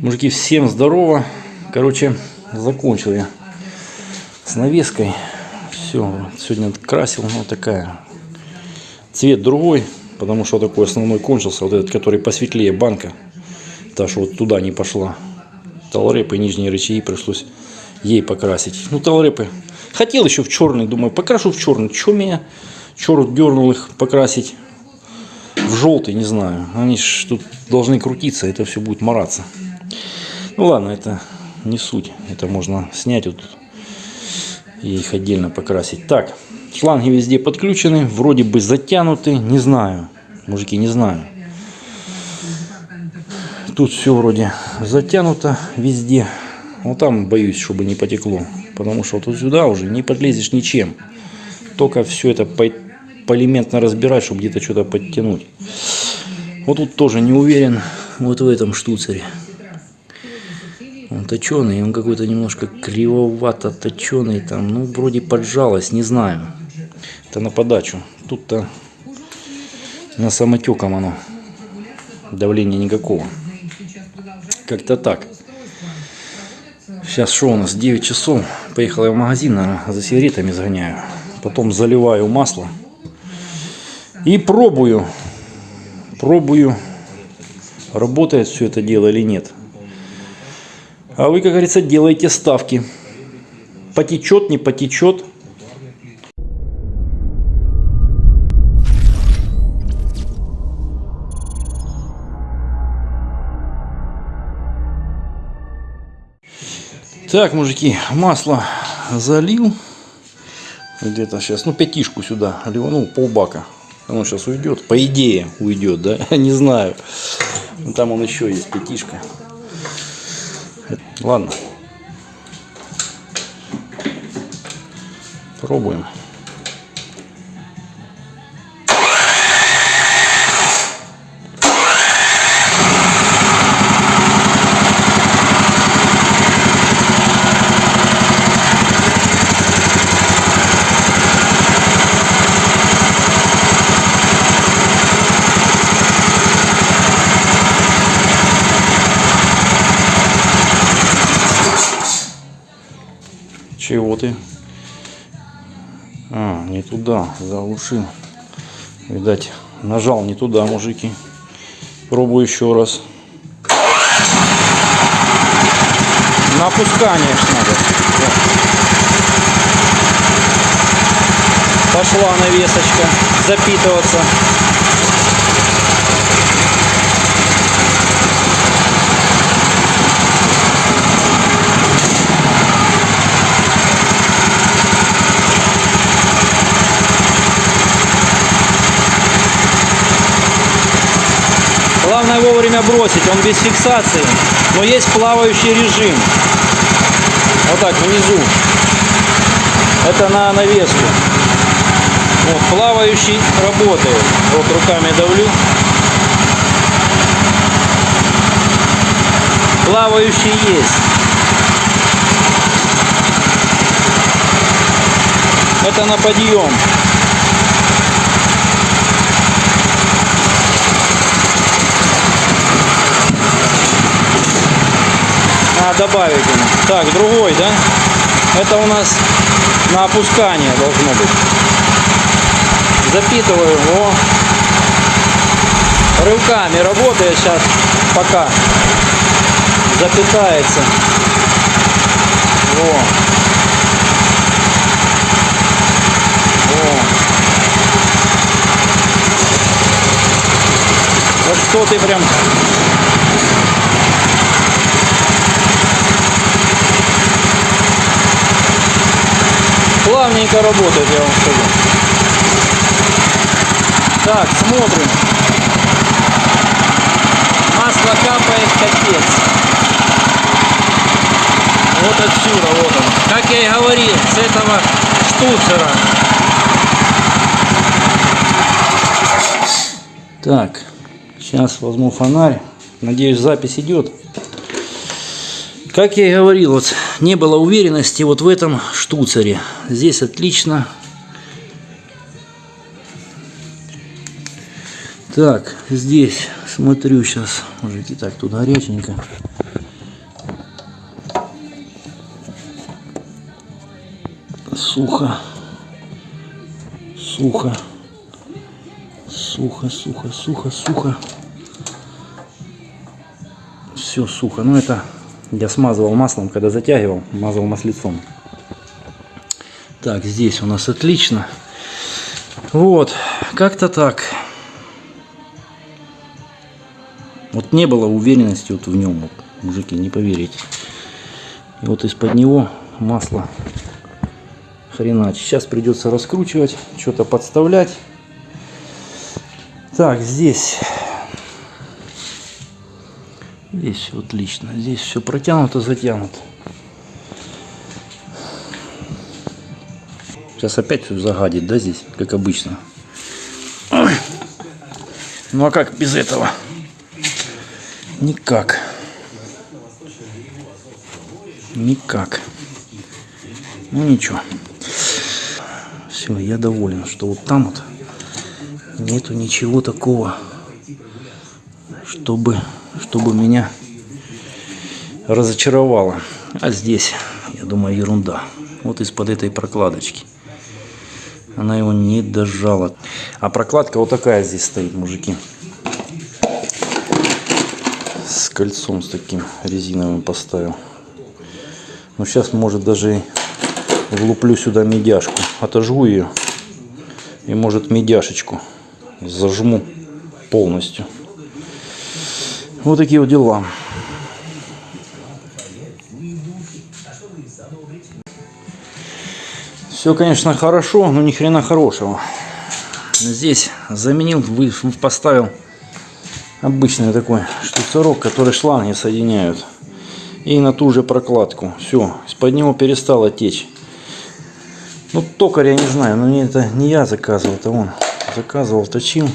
Мужики, всем здорово. Короче, закончил я с навеской. Все, сегодня красил, ну такая. Цвет другой, потому что такой основной кончился. Вот этот, который посветлее банка. Та, что вот туда не пошла. Талрепы, нижние рычаги пришлось ей покрасить. Ну, талрепы. Хотел еще в черный, думаю, покрашу в черный. Че меня черт дернул их покрасить в желтый, не знаю. Они ж тут должны крутиться, это все будет мараться. Ну ладно, это не суть. Это можно снять вот и их отдельно покрасить. Так, шланги везде подключены, вроде бы затянуты, не знаю. Мужики, не знаю. Тут все вроде затянуто везде. Ну там боюсь, чтобы не потекло. Потому что вот сюда уже не подлезешь ничем. Только все это по полиментно разбирать, чтобы где-то что-то подтянуть. Вот тут тоже не уверен. Вот в этом штуцере. Он точеный, он какой-то немножко кривовато точеный там, ну вроде поджалось, не знаю. Это на подачу. Тут-то на самотеком оно. Давления никакого. Как-то так. Сейчас что у нас? 9 часов. Поехал я в магазин, наверное, за сигаретами сгоняю. Потом заливаю масло. И пробую. Пробую, работает все это дело или нет. А вы, как говорится, делаете ставки. Потечет, не потечет. Так, мужики, масло залил. Где-то сейчас, ну, пятишку сюда ливанул, полбака. Оно сейчас уйдет. По идее уйдет, да? Не знаю. Там он еще есть, пятишка. Ладно. Пробуем. Чего ты? А, не туда, заглушил. Видать, нажал не туда, мужики. Пробую еще раз. На опускание надо. Пошла навесочка запитываться. Главное вовремя бросить, он без фиксации, но есть плавающий режим. Вот так, внизу. Это на навеску. Вот, плавающий работает. Вот руками давлю. Плавающий есть. Это на подъем. Добавить ему. Так, другой, да? Это у нас на опускание должно быть. Запитываю его. Рывками работает сейчас пока запитается. Во. Во. Вот что ты прям плавненько работает, я вам скажу. Так, смотрим. Масло капает капец. Вот отсюда, вот он. Как я и говорил, с этого штуцера. Так, сейчас возьму фонарь. Надеюсь, запись идет. Как я и говорил, вот не было уверенности вот в этом штуцере. Здесь отлично. Так, здесь смотрю сейчас, мужики, так, тут горяченько. Сухо. Сухо. Сухо, сухо, сухо, сухо. Все сухо. Ну это я смазывал маслом, когда затягивал, мазал маслицом. Так, здесь у нас отлично. Вот, как-то так. Вот не было уверенности вот в нем, вот, мужики, не поверите. И вот из-под него масло хренач. Сейчас придется раскручивать, что-то подставлять. Так, здесь. Здесь все отлично. Здесь все протянуто, затянуто. Сейчас опять все загадит, да, здесь, как обычно. Ой. Ну а как без этого? Никак. Никак. Ну ничего. Все, я доволен, что вот там вот нету ничего такого, чтобы, чтобы меня разочаровало. А здесь, я думаю, ерунда. Вот из-под этой прокладочки. Она его не дожала. А прокладка вот такая здесь стоит, мужики. С кольцом с таким резиновым поставил. Ну сейчас может даже влуплю сюда медяшку. Отожгу ее. И может медяшечку зажму полностью. Вот такие вот дела. Все, конечно, хорошо, но ни хрена хорошего. Здесь заменил, поставил обычный такой штуцерок, который шланги соединяют. И на ту же прокладку. Все, из-под него перестало течь. Ну, токарь я не знаю, но не это не я заказывал, это он заказывал, точил.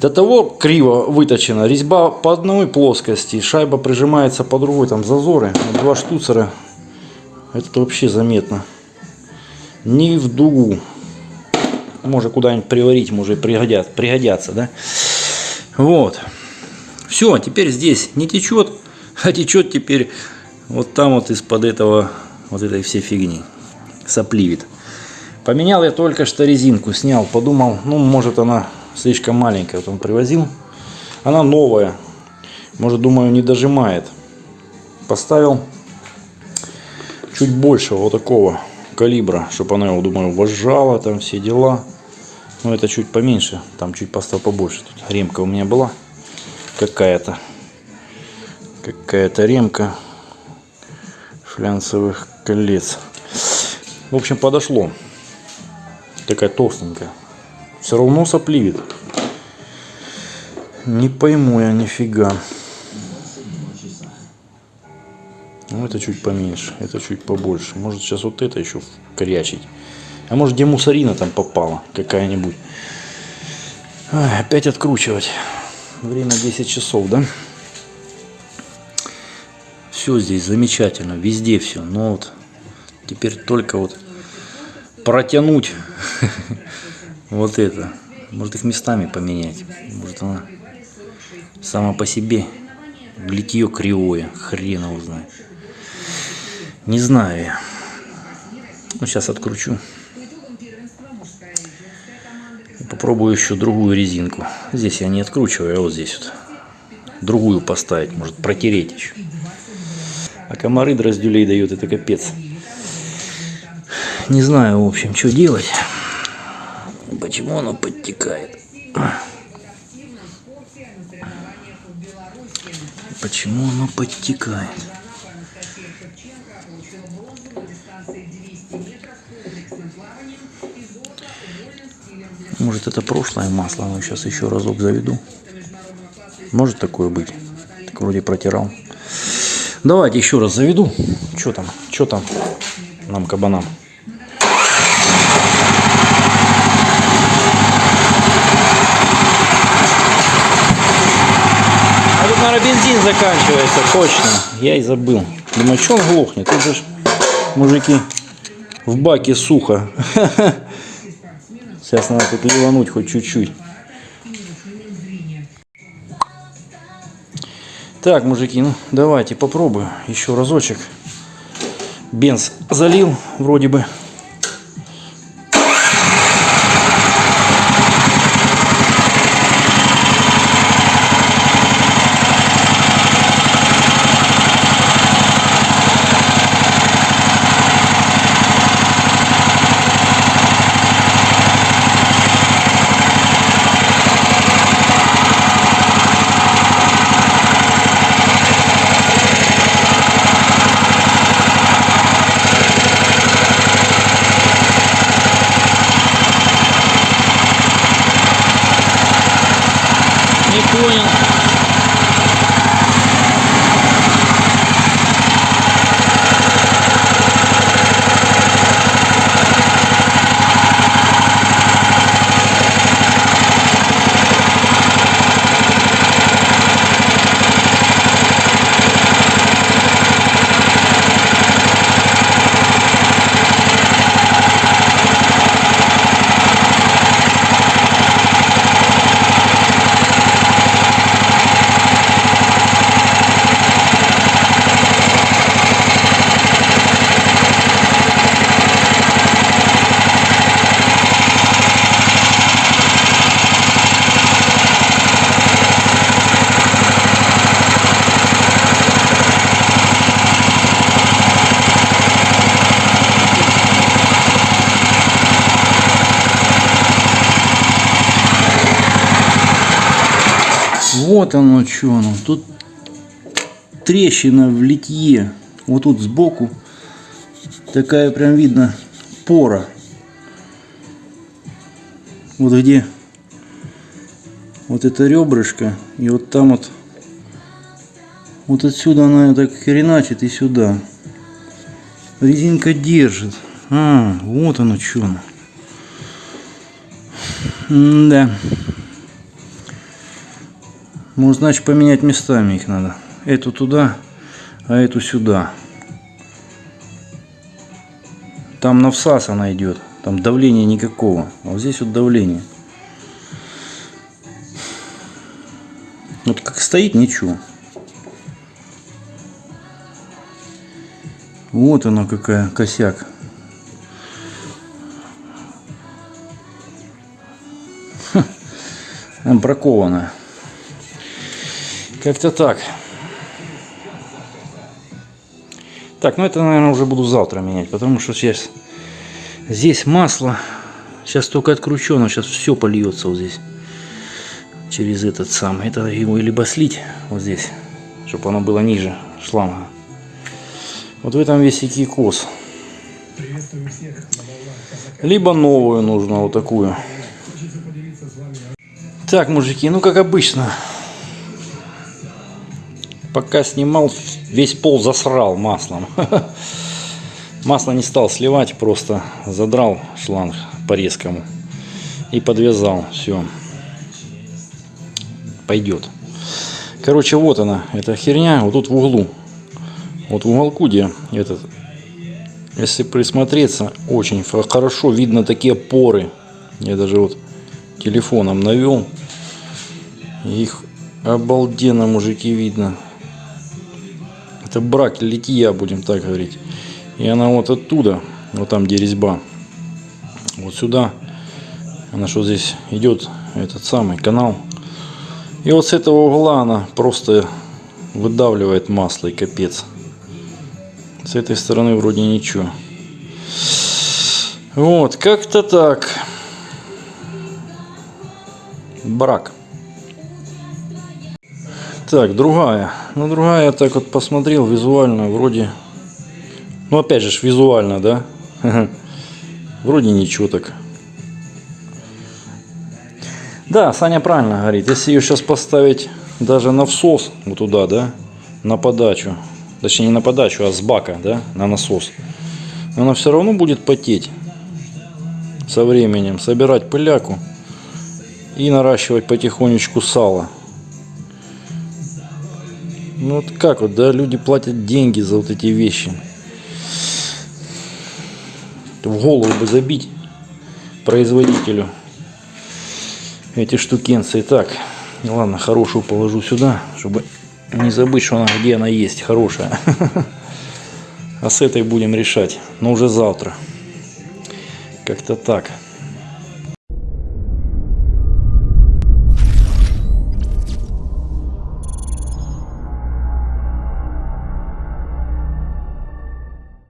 До того криво выточена. Резьба по одной плоскости, шайба прижимается по другой, там зазоры. Два штуцера. Это вообще заметно. Не в дугу. Может куда-нибудь приварить, может пригодят, пригодятся, да? Вот. Все, теперь здесь не течет, а течет теперь вот там вот из-под этого, вот этой всей фигни. Сопливит. Поменял я только что резинку, снял, подумал, ну может она слишком маленькая, вот он привозил. Она новая, может думаю не дожимает. Поставил чуть больше вот такого калибра, чтобы она его, думаю, вожжала, там все дела. Но это чуть поменьше, там чуть поставил побольше. Тут ремка у меня была какая-то. Какая-то ремка флянцевых колец. В общем, подошло. Такая толстенькая. Все равно сопливит. Не пойму я нифига. Ну, это чуть поменьше, это чуть побольше. Может, сейчас вот это еще корячить. А может, где мусорина там попала какая-нибудь. Опять откручивать. Время 10 часов, да? Все здесь замечательно, везде все. Но вот теперь только вот протянуть вот это. Может их местами поменять. Может она сама по себе литье кривое. Хрен его знает. Не знаю я. Ну, сейчас откручу. Попробую еще другую резинку. Здесь я не откручиваю, а вот здесь вот. Другую поставить, может протереть еще. А комары дроздюлей дают, это капец. Не знаю, в общем, что делать. Почему оно подтекает? Почему оно подтекает? Может это прошлое масло, но сейчас еще разок заведу. Может такое быть. Так вроде протирал. Давайте еще раз заведу. Что там? Что там нам кабанам? А тут, наверное, бензин заканчивается, точно. Я и забыл. Думаю, что он глохнет? Тут же мужики в баке сухо. Сейчас надо тут ливануть хоть чуть-чуть. Так, мужики, ну давайте попробую еще разочек. Бенз залил вроде бы. Не понял. Вот оно что оно. Тут трещина в литье. Вот тут сбоку такая прям видно пора. Вот где вот это ребрышко и вот там вот вот отсюда она так хреначит и сюда. Резинка держит. А, вот оно что. Да. Может, значит, поменять местами их надо. Эту туда, а эту сюда. Там на всас она идет. Там давления никакого. А вот здесь вот давление. Вот как стоит, ничего. Вот оно какая косяк. Хм. Бракованная. Как-то так. Так, ну это, наверное, уже буду завтра менять, потому что сейчас здесь масло. Сейчас только откручу, но сейчас все польется вот здесь. Через этот самый. Это его либо слить вот здесь, чтобы оно было ниже шланга. Вот в этом весь кикос. Либо новую нужно, вот такую. Так, мужики, ну как обычно. Пока снимал, весь пол засрал маслом. Масло не стал сливать, просто задрал шланг по резкому и подвязал. Все. Пойдет. Короче, вот она, эта херня, вот тут в углу. Вот в уголку, где этот, если присмотреться, очень хорошо видно такие поры. Я даже вот телефоном навел. Их обалденно, мужики, видно. Это брак литья, будем так говорить. И она вот оттуда, вот там, где резьба, вот сюда, она что здесь идет, этот самый канал. И вот с этого угла она просто выдавливает масло и капец. С этой стороны вроде ничего. Вот, как-то так. Брак. Так, другая. Ну, другая, я так вот посмотрел визуально, вроде... Ну, опять же, визуально, да? Вроде ничего так. Да, Саня правильно говорит. Если ее сейчас поставить даже на всос, вот туда, да, на подачу, точнее не на подачу, а с бака, да, на насос, она все равно будет потеть со временем, собирать пыляку и наращивать потихонечку сало. Ну вот как вот, да, люди платят деньги за вот эти вещи. В голову бы забить производителю эти штукенцы. Так, ладно, хорошую положу сюда, чтобы не забыть, что она где она есть, хорошая. А с этой будем решать, но уже завтра. Как-то так.